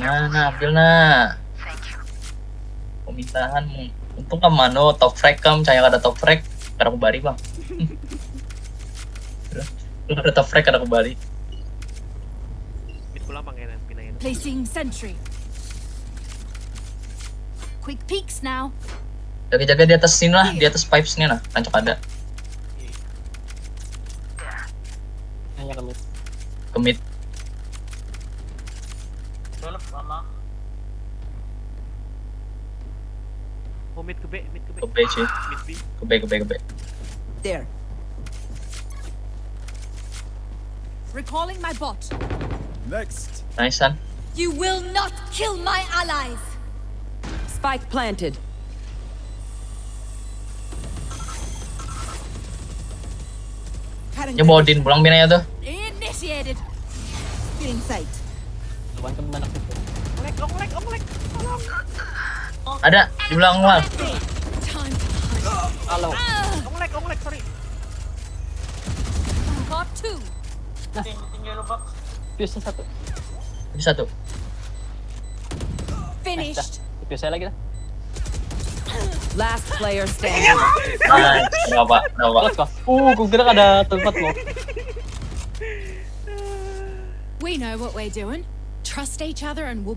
Nah, nah, ambil nah. Pemintahan untung kan mano top frag kam, cahaya ada top frag, kada kembali bang. Lu ada top frag kada kembali. Ko lang panginan, pinayin. Placing sentry. Quick peeks now. Jaga-jaga di atas sini lah, di atas pipes nih nah, rancok ada. Hanya kami. Kemit. Develop lama. Oh, mid ke B, mid ke B. Ke B cuy, Mid B. ke B, ke B, ke B. There. Recalling my bot. Next. Nice son. You will not kill my allies. Spike planted. Ya bawa din pulang binanya tuh. Initiated. In sight. Lawan itu. Tolong. Ada di belakang wall. Halo. Sorry. Got two. Ting, tinggal lu box. Fuse satu. Ini satu. Finished. Fuse saya lagi dah. Last player standing. Kenapa? Kenapa? Go. Uh, kira ada tempat lo. We know what we're doing. Trust each other and we'll